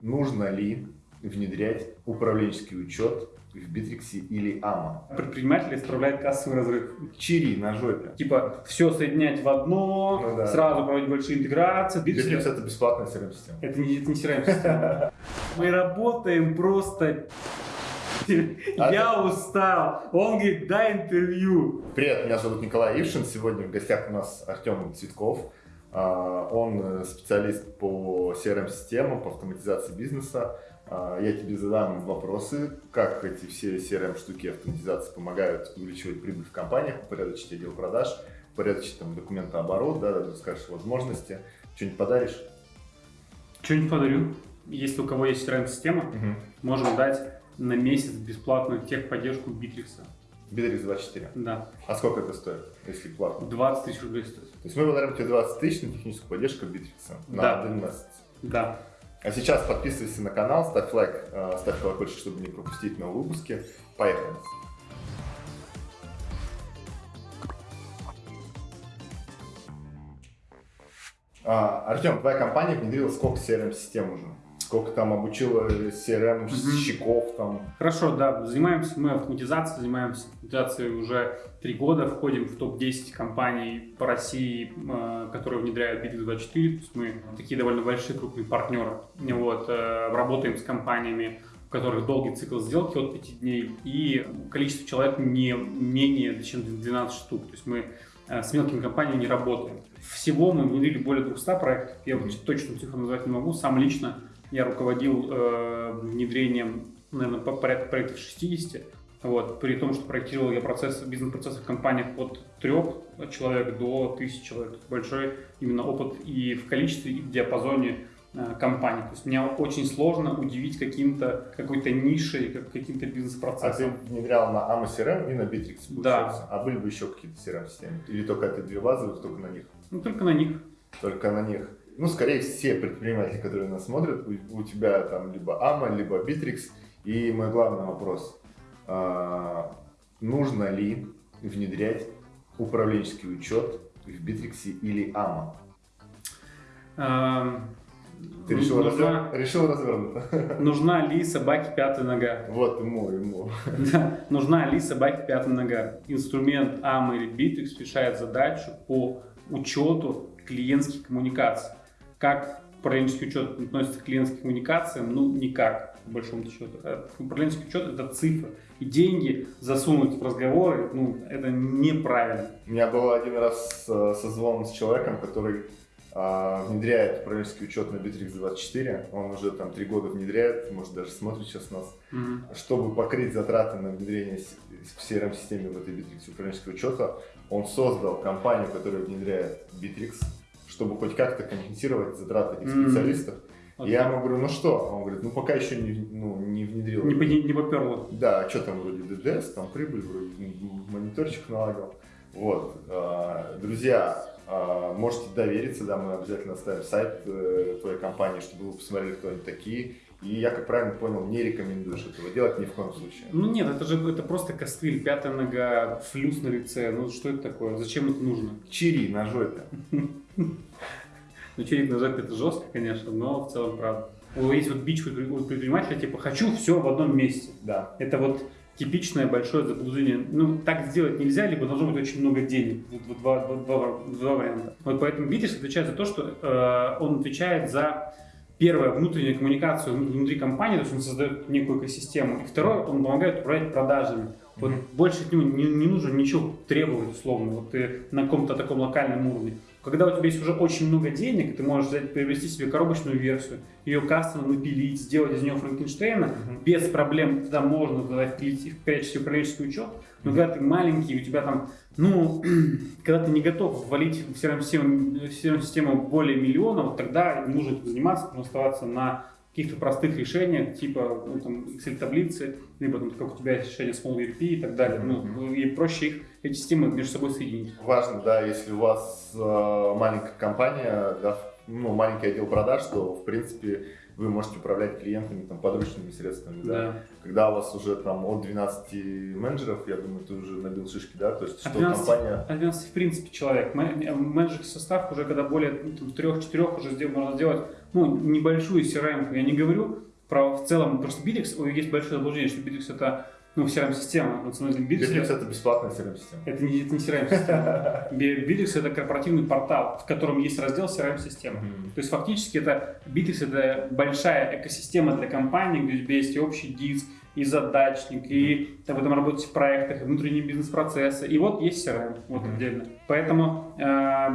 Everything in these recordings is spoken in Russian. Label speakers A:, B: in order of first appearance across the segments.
A: Нужно ли внедрять управленческий учет в Битриксе или Amo?
B: Предприниматель исправляет кассовый разрыв.
A: Чири на жопе.
B: Типа все соединять в одно,
A: Ну да.
B: сразу проводить большие интеграции.
A: Битрикс это бесплатная CRM-система.
B: Это не, это не CRM-система. Мы работаем просто...
A: А
B: Я устал. Он говорит, дай интервью.
A: Привет, меня зовут Николай Ившин. Сегодня в гостях у нас Артем Цветков. А, Он специалист по CRM-системам, по автоматизации бизнеса. А, Я тебе задам вопросы, как эти все CRM-штуки автоматизации помогают увеличивать прибыль в компаниях, упорядочить отдел продаж, упорядочить там документооборот, да, расскажешь возможности. Что-нибудь подаришь?
B: Что-нибудь подарю. Если у кого есть CRM-система, можем дать на месяц бесплатную техподдержку Битрикса.
A: Битрикс 24.
B: Да,
A: А сколько это стоит, если платно?
B: 20 тысяч рублей стоит.
A: То есть мы подарим тебе 20 тысяч на техническую поддержку Битрикса на
B: Да.
A: один месяц.
B: Да.
A: А сейчас подписывайся на канал, ставь лайк, э, ставь колокольчик, чтобы не пропустить новые выпуски. Поехали! А, Артем, твоя компания внедрила сколько CRM-систем уже? Сколько там обучила CRM-щиков там?
B: Хорошо, да, занимаемся мы автоматизацией, занимаемся автоматизацией уже три года, входим в топ-10 компаний по России, э, которые внедряют Bittrex24, то есть мы такие довольно большие крупные партнеры, вот, э, работаем с компаниями, у которых долгий цикл сделки от 5 дней, и количество человек не менее чем 12 штук, то есть мы с мелкими компаниями не работаем. Всего мы внедрили более 200 проектов, я вот точную цифру назвать не могу, сам лично я руководил э, внедрением, наверное, по порядка проектов 60. Вот, при том, что проектировал я процесс, бизнес-процессы в компаниях от трех человек до тысячи человек. Большой именно опыт и в количестве, и в диапазоне э, компаний. То есть мне очень сложно удивить каким-то, какой-то нишей, как, каким-то
A: А ты
B: бизнес-процессом.
A: внедрял на AMA CRM и на Bittrex,
B: Да.
A: А были бы еще какие-то CRM-системы? Или только это две базовые, только на них?
B: Ну, только на них.
A: только на них. Ну, скорее все предприниматели, которые нас смотрят, у, у тебя там либо AMA, либо Bittrex. И мой главный вопрос. А, нужно ли внедрять управленческий учет в Bittrex или AMA? Ты решил,
B: нужна,
A: развер- решил развернуто?
B: нужна ли собаке пятая нога?
A: Вот ему, ему.
B: Да, нужна ли собаке пятая нога? Инструмент AMA или Bittrex решает задачу по учету клиентских коммуникаций. Как управленческий учет относится к клиентским коммуникациям? Ну, никак, по большому счету. Э, Управленческий учет – это цифры. И деньги засунуть в разговоры, ну, это неправильно.
A: У меня был один раз э, созвон с человеком, который внедряет управленческий учет на Bittrex 24. Он уже там три года внедряет, может даже смотрит сейчас нас.
B: Мгм.
A: Чтобы покрыть затраты на внедрение в CRM-системе в этой Bittrex управленческого учета, он создал компанию, которая внедряет Bittrex, чтобы хоть как-то компенсировать затраты этих
B: Мгм.
A: специалистов.
B: Вот
A: И я ему говорю, ну что? Он говорит, ну пока еще не, ну, не внедрил.
B: Не, не, не поперло.
A: Да, что там вроде ДДС, там прибыль, вроде мониторчик налагал. Вот, а, друзья, а, можете довериться, да, мы обязательно оставим сайт э, твоей компании, чтобы вы посмотрели, кто они такие. И я, как правильно понял, не рекомендуешь этого делать ни в коем случае.
B: Ну нет, это же это просто костыль, пятая нога, флюс на лице. Ну что это такое? Зачем это нужно?
A: Чири на жопе.
B: Ну, на жопе это жестко, конечно, но в целом правда. Есть вот бич у предпринимателя, типа, хочу все в одном месте.
A: Да.
B: Это вот типичное большое заблуждение. Ну, так сделать нельзя, либо должно быть очень много денег. Два, два- два- два варианта. Вот поэтому Битрикс отвечает за то, что э, он отвечает за первое, внутреннюю коммуникацию внутри компании, то есть он создает некую экосистему. И второе, он помогает управлять продажами. Вот
A: Мгм.
B: больше от него не, не нужно ничего требовать, условно, вот ты на каком-то таком локальном уровне. Когда у тебя есть уже очень много денег, ты можешь взять, приобрести себе коробочную версию, ее кастомно напилить, сделать из нее Франкенштейна,
A: Мгм.
B: без проблем туда можно туда впилить в качестве управленческий учет. Но когда ты маленький, у тебя там, ну, когда ты не готов ввалить в CRM-систему, в CRM-систему более миллиона, вот тогда не нужно этим заниматься, нужно оставаться на каких-то простых решениях, типа ну, там, Excel-таблицы, либо там, как у тебя есть решение Small ERP и так далее. Ну, и проще их, эти системы между собой соединить.
A: Важно, да, если у вас э, маленькая компания, да, ну, маленький отдел продаж, то, в принципе, вы можете управлять клиентами там, подручными средствами. Да?
B: Да.
A: Когда у вас уже там от 12 менеджеров, я думаю, ты уже набил шишки, да? То есть,
B: От
A: что
B: 12,
A: компания...
B: от 12 в принципе человек. Мен- Менеджерский состав уже когда более ну, трех-четырех уже сдел- можно сделать ну, небольшую CRM, я не говорю про в целом, что Bittrex, есть большое заблуждение, что Bittrex это ну, CRM-система.
A: На самом деле, Bittrex, это бесплатная CRM-система.
B: Это не, это не CRM-система. Bittrex это корпоративный портал, в котором есть раздел CRM-система. Mm-hmm. То есть фактически это Bittrex это большая экосистема для компании, где у тебя есть общий диск, и задачник, и вы там работаете в проектах, и внутренние бизнес-процессы. И вот есть CRM, вот mm-hmm. отдельно. Поэтому э,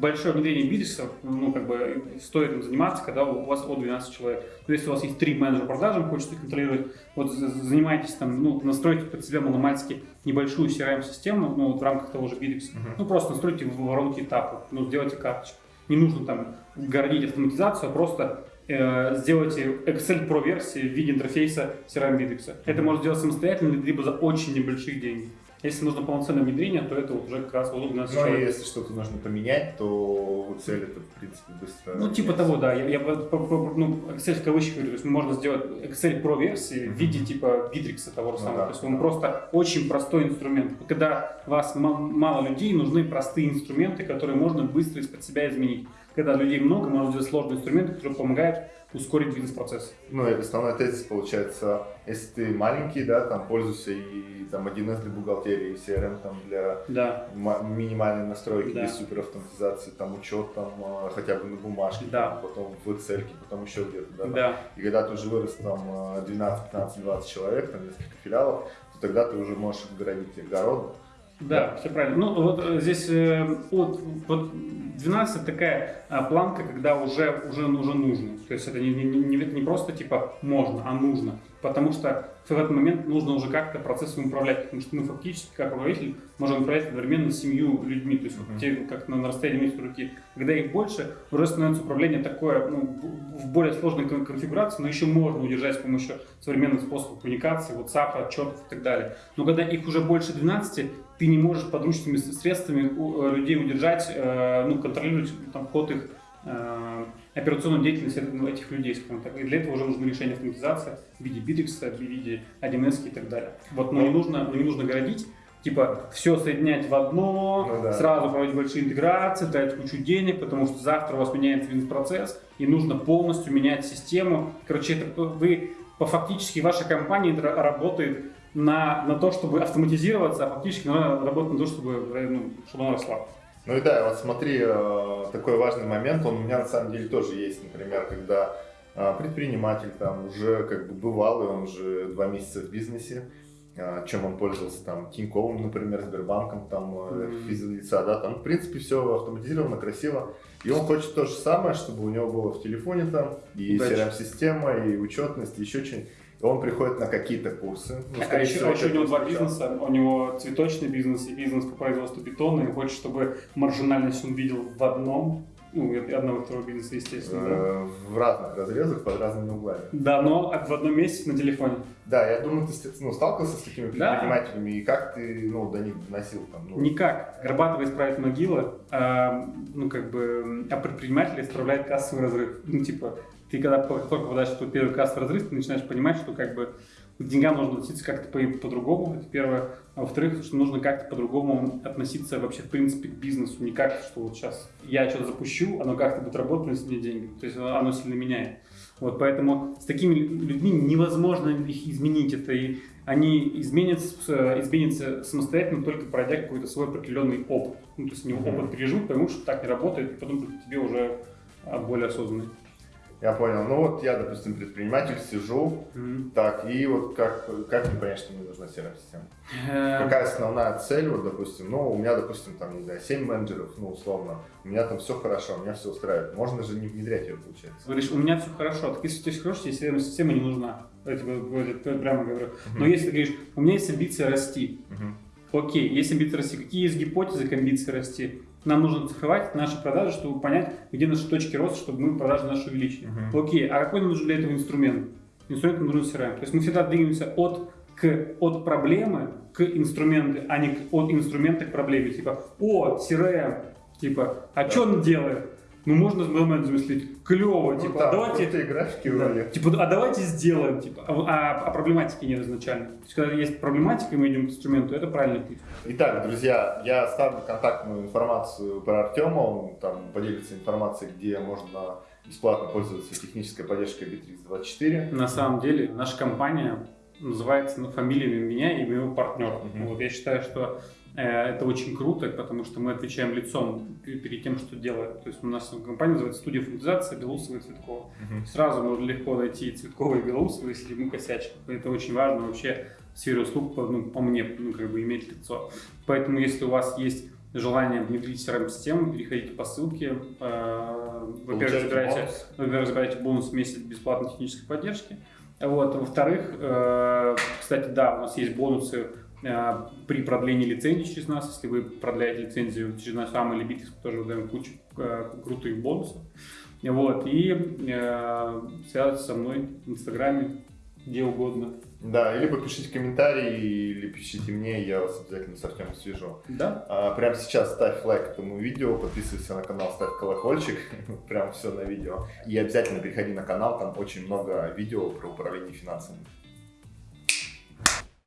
B: большое внедрение бизнеса, ну, как бы, стоит им заниматься, когда у вас от 12 человек. То есть, если у вас есть три менеджера продажи, вы хотите контролировать, вот занимаетесь там, ну, настройте под себя маломальски небольшую CRM-систему, ну, вот в рамках того же Bittrex. Mm-hmm. Ну, просто настройте воронки этапов, ну, сделайте карточку. Не нужно там городить автоматизацию, а просто сделайте Excel Pro версии в виде интерфейса CRM Bittrex. Это можно сделать самостоятельно, либо за очень небольшие деньги. Если нужно полноценное внедрение, то это вот уже как раз удобно.
A: Ну, и если что-то нужно поменять, то цель это, в принципе, быстро...
B: Ну, типа того, да. Я, я ну, Excel в кавычках говорю, то есть можно сделать Excel Pro версии в виде типа Bittrex того же ну самого. Да. То есть он просто очень простой инструмент. Когда у вас мало людей, нужны простые инструменты, которые можно быстро из-под себя изменить. Когда людей много, можно сделать сложные инструменты, которые помогают ускорить бизнес-процесс.
A: Ну, и основной тезис получается, если ты маленький, да, там пользуйся и там 1С для бухгалтерии, и CRM там для
B: да.
A: минимальной настройки, да. без суперавтоматизации, там учет там а, хотя бы на бумажке,
B: да.
A: там, потом в Excel, потом еще где-то, да,
B: да.
A: Там. И когда ты уже вырос там 12, 15, 20 человек, там несколько филиалов, то тогда ты уже можешь оградить огород,
B: да, все правильно. Ну, вот э, здесь э, от, вот 12 такая а, планка, когда уже, уже, уже нужно. То есть это не, не, не, не просто типа можно, а нужно. Потому что в этот момент нужно уже как-то процессом управлять. Потому что мы фактически, как руководитель, можем управлять одновременно семью людьми. То есть uh-huh. те, как на, на расстоянии месяца руки. Когда их больше, уже становится управление такое ну, в более сложной конфигурации, но еще можно удержать с помощью современных способов коммуникации, WhatsApp, отчетов и так далее. Но когда их уже больше 12, ты не можешь подручными средствами э, людей удержать, э, ну, контролировать там, ход их э, операционную деятельность этих людей, скажем так. И для этого уже нужно решение автоматизации в виде Bittrex, в виде 1С и так далее. Вот, но не нужно, но не нужно городить, типа все соединять в одно, ну, да. сразу проводить большие интеграции, тратить кучу денег, потому что завтра у вас меняется бизнес-процесс, и нужно полностью менять систему. Короче, это вы по фактически ваша компания работает на, на то, чтобы автоматизироваться, а фактически надо работать на то, чтобы, ну, чтобы она росла.
A: Ну и да, вот смотри, э, такой важный момент, он у меня на самом деле тоже есть, например, когда э, предприниматель там уже как бы бывалый, он уже два месяца в бизнесе, э, чем он пользовался там Тиньковым, например, Сбербанком, там mm-hmm. физлица, да, там в принципе все автоматизировано, красиво, и он хочет то же самое, чтобы у него было в телефоне там и CRM-система, и учетность, и еще что-нибудь он приходит на какие-то курсы.
B: Ну, а еще, всего, еще у него два бизнеса. У него цветочный бизнес и бизнес по производству бетона. И хочет, чтобы маржинальность он видел в одном. Ну, одного и второго бизнеса, естественно.
A: Э, в разных разрезах, под разными углами.
B: Да, но в одном месте на телефоне.
A: Да, я думаю, ты ну, сталкивался с такими предпринимателями, да. и как ты ну, до них доносил? Там, ну...
B: Никак. Горбатова исправит могила, а, ну, как бы, а предприниматель исправляет кассовый разрыв. Ну, типа, ты когда только попадаешь в первый кассовый разрыв, ты начинаешь понимать, что как бы к деньгам нужно относиться как-то по- по-другому, это первое. А во-вторых, что нужно как-то по-другому относиться вообще в принципе к бизнесу. Не как, что вот сейчас я что-то запущу, оно как-то будет работать, принесет мне деньги. То есть оно сильно меняет. Вот, поэтому с такими людьми невозможно их изменить. Это и они изменятся, изменятся самостоятельно, только пройдя какой-то свой определенный опыт. Ну, то есть они опыт переживут, поймут, что так не работает, и потом тебе уже более осознанный.
A: Я понял. Ну вот я, допустим, предприниматель, сижу, mm-hmm. так, и вот как, как мне понять, что мне нужна CRM-система? Эм. Какая основная цель, вот, допустим, ну, у меня, допустим, там, не знаю, 7 менеджеров, ну, условно, у меня там все хорошо, у меня все устраивает. Можно же не внедрять ее, получается.
B: Говоришь, у меня все хорошо, так если у тебя все хорошо, тебе CRM-система не нужна. Я тебе прямо говорю. Mm-hmm. Но если ты говоришь, у меня есть амбиция расти, mm-hmm. Окей, есть амбиция расти, какие есть гипотезы к амбиции расти? Нам нужно цифровать наши продажи, чтобы понять, где наши точки роста, чтобы мы продажи наши увеличили. Uh-huh. Окей, а какой нам нужен для этого инструмент? Инструмент нам нужен CRM. То есть мы всегда двигаемся от, к, от проблемы к инструменту, а не от инструмента к проблеме. Типа, о, CRM, типа, а да. что он делает? Ну можно момент замыслить, клево, ну, типа, да, давайте...
A: это графики
B: да, типа, а давайте сделаем, типа, а, а, а проблематики нет изначально. То есть, когда есть проблематика, и мы идем к инструменту, это правильный путь.
A: Итак, друзья, я ставлю контактную информацию про Артема, он там поделится информацией, где можно бесплатно пользоваться технической поддержкой Bittrex24.
B: На самом деле, наша компания называется ну, фамилиями меня и моего партнера. Mm-hmm. Вот, я считаю, что э, это очень круто, потому что мы отвечаем лицом перед тем, что делаем. То есть у нас компания называется студия функционизации Белоусова и Цветкова. Mm-hmm. Сразу можно легко найти Цветкова и Белоусова, если мы косячим. Это очень важно вообще в сфере услуг, ну, по мне, ну, как бы иметь лицо. Поэтому, если у вас есть желание внедрить CRM-систему, переходите по ссылке. Э, во-первых, забирайте, во-первых, забирайте бонус месяц бесплатной технической поддержки. Вот. Во-вторых, э, кстати, да, у нас есть бонусы э, при продлении лицензии через нас. Если вы продляете лицензию через наш сам или Bittrex, тоже выдаем кучу крутых бонусов. Вот. И связывайтесь со мной в Инстаграме, где угодно.
A: Да, или попишите комментарий, или пишите мне, я вас обязательно с Артемом свяжу.
B: Да.
A: А, прямо сейчас ставь лайк этому видео, подписывайся на канал, ставь колокольчик, прям все на видео. И обязательно переходи на канал, там очень много видео про управление финансами.